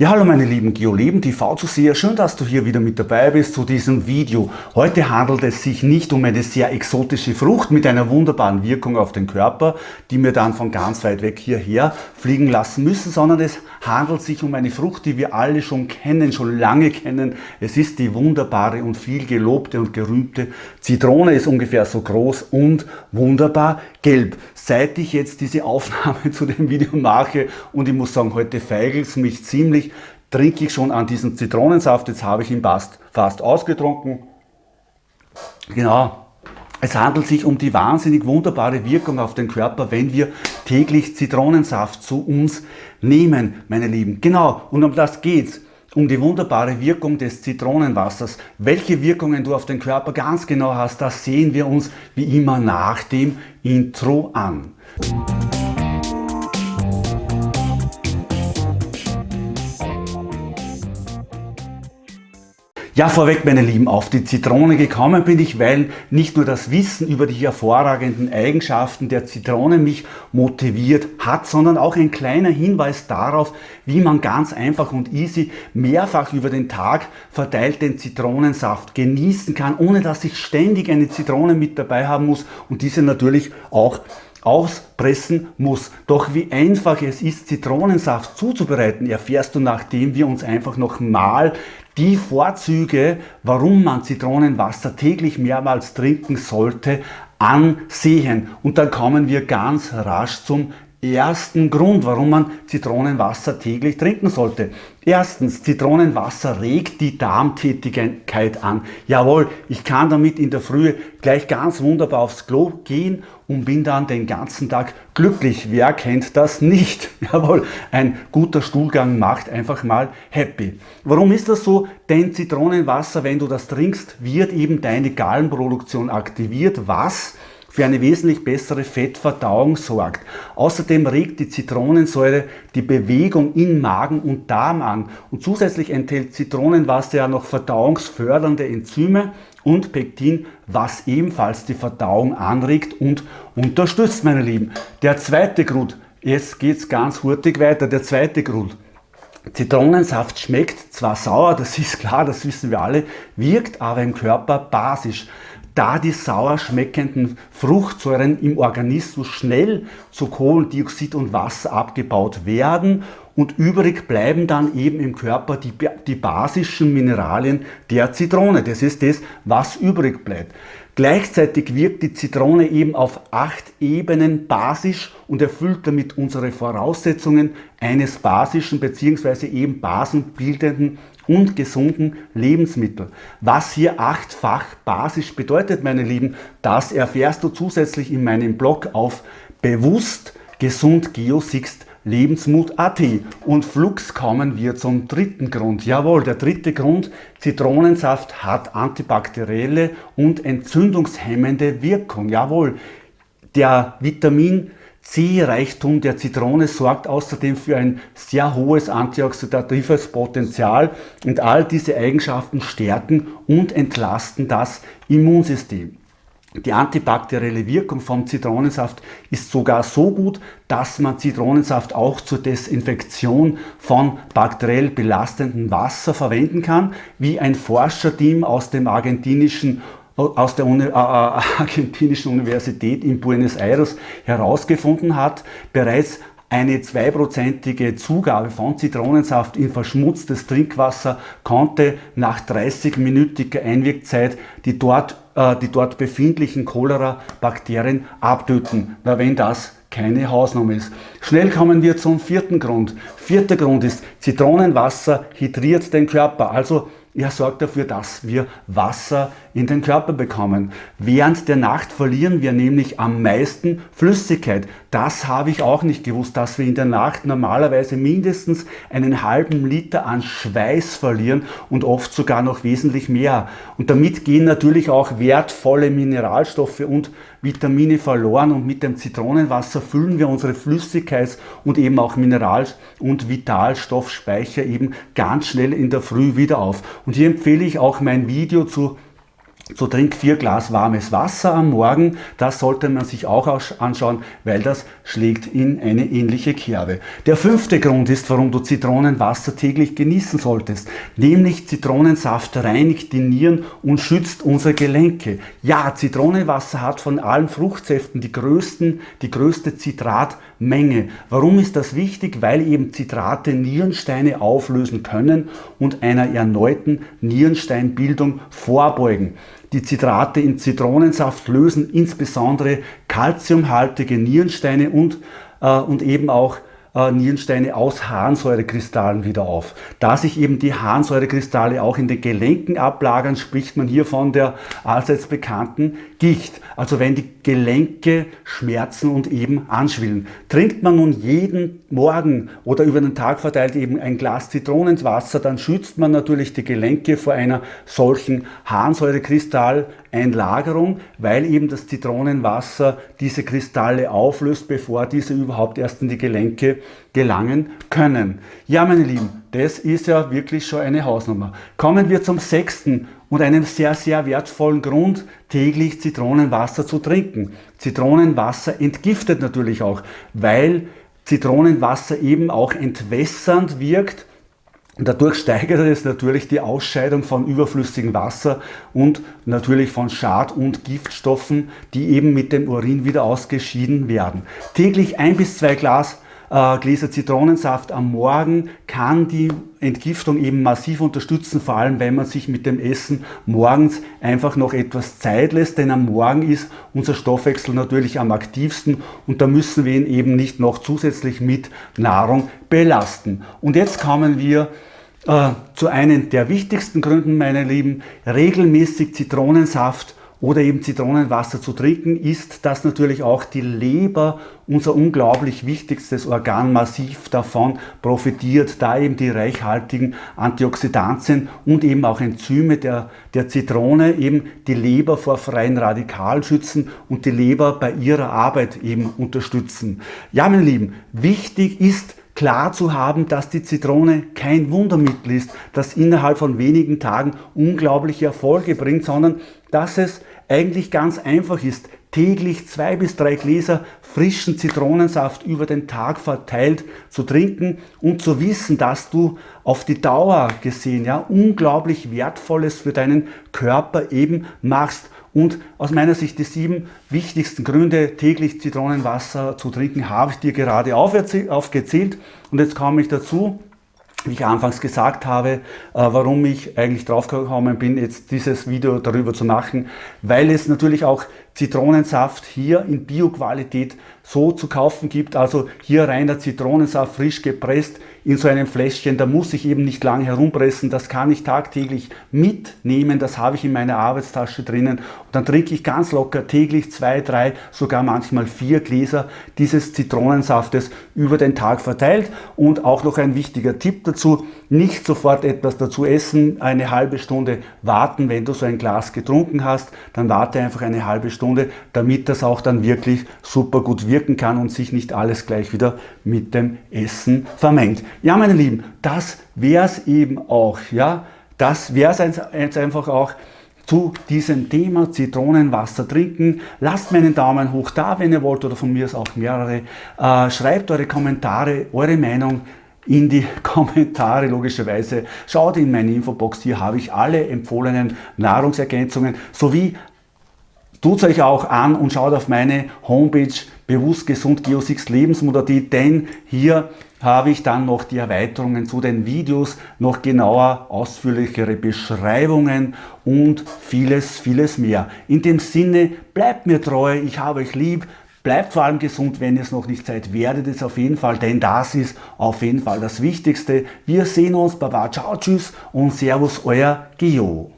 Ja, hallo meine lieben GeoLeben TV-Zuseher, schön, dass du hier wieder mit dabei bist zu diesem Video. Heute handelt es sich nicht um eine sehr exotische Frucht mit einer wunderbaren Wirkung auf den Körper, die wir dann von ganz weit weg hierher fliegen lassen müssen, sondern es handelt sich um eine Frucht, die wir alle schon kennen, schon lange kennen. Es ist die wunderbare und viel gelobte und gerühmte Zitrone, ist ungefähr so groß und wunderbar gelb. Seit ich jetzt diese Aufnahme zu dem Video mache und ich muss sagen, heute feigelt es mich ziemlich, trinke ich schon an diesen Zitronensaft. Jetzt habe ich ihn fast, fast ausgetrunken. Genau. Es handelt sich um die wahnsinnig wunderbare Wirkung auf den Körper, wenn wir täglich Zitronensaft zu uns nehmen, meine Lieben. Genau, und um das geht's um die wunderbare Wirkung des Zitronenwassers. Welche Wirkungen du auf den Körper ganz genau hast, das sehen wir uns wie immer nach dem Intro an. Ja, vorweg, meine Lieben, auf die Zitrone gekommen bin ich, weil nicht nur das Wissen über die hervorragenden Eigenschaften der Zitrone mich motiviert hat, sondern auch ein kleiner Hinweis darauf, wie man ganz einfach und easy mehrfach über den Tag verteilt den Zitronensaft genießen kann, ohne dass ich ständig eine Zitrone mit dabei haben muss und diese natürlich auch auspressen muss. Doch wie einfach es ist, Zitronensaft zuzubereiten, erfährst du, nachdem wir uns einfach nochmal die Vorzüge, warum man Zitronenwasser täglich mehrmals trinken sollte, ansehen. Und dann kommen wir ganz rasch zum ersten Grund, warum man Zitronenwasser täglich trinken sollte. Erstens, Zitronenwasser regt die Darmtätigkeit an. Jawohl, ich kann damit in der Früh gleich ganz wunderbar aufs Klo gehen und bin dann den ganzen Tag glücklich. Wer kennt das nicht? Jawohl, ein guter Stuhlgang macht einfach mal happy. Warum ist das so? Denn Zitronenwasser, wenn du das trinkst, wird eben deine Gallenproduktion aktiviert, was für eine wesentlich bessere Fettverdauung sorgt. Außerdem regt die Zitronensäure die Bewegung in Magen und Darm an und zusätzlich enthält Zitronenwasser ja noch verdauungsfördernde Enzyme und Pektin, was ebenfalls die Verdauung anregt und unterstützt, meine Lieben. Der zweite Grund, jetzt geht es ganz hurtig weiter, der zweite Grund. Zitronensaft schmeckt zwar sauer, das ist klar, das wissen wir alle, wirkt aber im Körper basisch da die sauer schmeckenden Fruchtsäuren im Organismus schnell zu Kohlendioxid und Wasser abgebaut werden und übrig bleiben dann eben im Körper die, die basischen Mineralien der Zitrone. Das ist das, was übrig bleibt. Gleichzeitig wirkt die Zitrone eben auf acht Ebenen basisch und erfüllt damit unsere Voraussetzungen eines basischen bzw. eben basenbildenden und gesunden Lebensmittel. Was hier achtfach basisch bedeutet, meine Lieben, das erfährst du zusätzlich in meinem Blog auf bewusst gesund geosixt Lebensmut.at. Und flugs kommen wir zum dritten Grund. Jawohl, der dritte Grund, Zitronensaft hat antibakterielle und entzündungshemmende Wirkung. Jawohl, der Vitamin C-Reichtum der Zitrone sorgt außerdem für ein sehr hohes antioxidatives Potenzial und all diese Eigenschaften stärken und entlasten das Immunsystem. Die antibakterielle Wirkung vom Zitronensaft ist sogar so gut, dass man Zitronensaft auch zur Desinfektion von bakteriell belastendem Wasser verwenden kann, wie ein Forscherteam aus dem argentinischen aus der Uni, äh, äh argentinischen Universität in Buenos Aires herausgefunden hat, bereits eine zweiprozentige Zugabe von Zitronensaft in verschmutztes Trinkwasser konnte nach 30-minütiger Einwirkzeit die dort, äh, die dort befindlichen Cholera-Bakterien abtöten. Na, wenn das keine Hausnummer ist. Schnell kommen wir zum vierten Grund. Vierter Grund ist, Zitronenwasser hydriert den Körper. Also er sorgt dafür, dass wir Wasser in den Körper bekommen. Während der Nacht verlieren wir nämlich am meisten Flüssigkeit. Das habe ich auch nicht gewusst, dass wir in der Nacht normalerweise mindestens einen halben Liter an Schweiß verlieren und oft sogar noch wesentlich mehr. Und damit gehen natürlich auch wertvolle Mineralstoffe und Vitamine verloren und mit dem Zitronenwasser füllen wir unsere Flüssigkeits- und eben auch Mineral- und Vitalstoffspeicher eben ganz schnell in der Früh wieder auf. Und hier empfehle ich auch mein Video zu so trink vier Glas warmes Wasser am Morgen, das sollte man sich auch anschauen, weil das schlägt in eine ähnliche Kerbe. Der fünfte Grund ist, warum du Zitronenwasser täglich genießen solltest, nämlich Zitronensaft reinigt die Nieren und schützt unsere Gelenke. Ja, Zitronenwasser hat von allen Fruchtsäften die, größten, die größte Zitratmenge. Warum ist das wichtig? Weil eben Zitrate Nierensteine auflösen können und einer erneuten Nierensteinbildung vorbeugen. Die Zitrate in Zitronensaft lösen insbesondere kalziumhaltige Nierensteine und, äh, und eben auch äh, Nierensteine aus Harnsäurekristallen wieder auf. Da sich eben die Harnsäurekristalle auch in den Gelenken ablagern, spricht man hier von der allseits bekannten Gicht. Also wenn die Gelenke schmerzen und eben anschwillen. Trinkt man nun jeden Morgen oder über den Tag verteilt eben ein Glas Zitronenwasser, dann schützt man natürlich die Gelenke vor einer solchen Harnsäurekristalleinlagerung, weil eben das Zitronenwasser diese Kristalle auflöst, bevor diese überhaupt erst in die Gelenke gelangen können. Ja, meine Lieben, das ist ja wirklich schon eine Hausnummer. Kommen wir zum sechsten und einem sehr, sehr wertvollen Grund, täglich Zitronenwasser zu trinken. Zitronenwasser entgiftet natürlich auch, weil Zitronenwasser eben auch entwässernd wirkt Dadurch steigert es natürlich die Ausscheidung von überflüssigem Wasser und natürlich von Schad- und Giftstoffen, die eben mit dem Urin wieder ausgeschieden werden. Täglich ein bis zwei Glas äh, Gläser Zitronensaft am Morgen kann die Entgiftung eben massiv unterstützen, vor allem wenn man sich mit dem Essen morgens einfach noch etwas Zeit lässt, denn am Morgen ist unser Stoffwechsel natürlich am aktivsten und da müssen wir ihn eben nicht noch zusätzlich mit Nahrung belasten. Und jetzt kommen wir äh, zu einem der wichtigsten Gründen, meine Lieben, regelmäßig Zitronensaft oder eben Zitronenwasser zu trinken, ist, dass natürlich auch die Leber, unser unglaublich wichtigstes Organ, massiv davon profitiert, da eben die reichhaltigen Antioxidantien und eben auch Enzyme der, der Zitrone eben die Leber vor freien Radikalen schützen und die Leber bei ihrer Arbeit eben unterstützen. Ja, meine Lieben, wichtig ist, klar zu haben, dass die Zitrone kein Wundermittel ist, das innerhalb von wenigen Tagen unglaubliche Erfolge bringt, sondern dass es eigentlich ganz einfach ist, täglich zwei bis drei Gläser frischen Zitronensaft über den Tag verteilt zu trinken und zu wissen, dass du auf die Dauer gesehen ja unglaublich Wertvolles für deinen Körper eben machst. Und aus meiner Sicht die sieben wichtigsten Gründe, täglich Zitronenwasser zu trinken, habe ich dir gerade aufgezählt. Und jetzt komme ich dazu, wie ich anfangs gesagt habe, äh, warum ich eigentlich drauf gekommen bin, jetzt dieses Video darüber zu machen, weil es natürlich auch Zitronensaft hier in Bioqualität so zu kaufen gibt. Also hier reiner Zitronensaft, frisch gepresst in so einem Fläschchen. Da muss ich eben nicht lange herumpressen. Das kann ich tagtäglich mitnehmen. Das habe ich in meiner Arbeitstasche drinnen. Und dann trinke ich ganz locker täglich zwei, drei, sogar manchmal vier Gläser dieses Zitronensaftes über den Tag verteilt. Und auch noch ein wichtiger Tipp dazu, nicht sofort etwas dazu essen, eine halbe Stunde warten, wenn du so ein Glas getrunken hast, dann warte einfach eine halbe Stunde, damit das auch dann wirklich super gut wirken kann und sich nicht alles gleich wieder mit dem Essen vermengt. Ja, meine Lieben, das wäre es eben auch. Ja, das wäre es jetzt einfach auch zu diesem Thema Zitronenwasser trinken. Lasst mir einen Daumen hoch da, wenn ihr wollt, oder von mir ist auch mehrere. Äh, schreibt eure Kommentare, eure Meinung in die Kommentare logischerweise. Schaut in meine Infobox, hier habe ich alle empfohlenen Nahrungsergänzungen sowie Tut euch auch an und schaut auf meine Homepage bewusst gesund Geo6 Lebensmodalität, denn hier habe ich dann noch die Erweiterungen zu den Videos, noch genauer, ausführlichere Beschreibungen und vieles, vieles mehr. In dem Sinne, bleibt mir treu, ich habe euch lieb, Bleibt vor allem gesund, wenn ihr es noch nicht seid, werdet es auf jeden Fall, denn das ist auf jeden Fall das Wichtigste. Wir sehen uns, Baba, ciao, tschüss und Servus, euer Geo.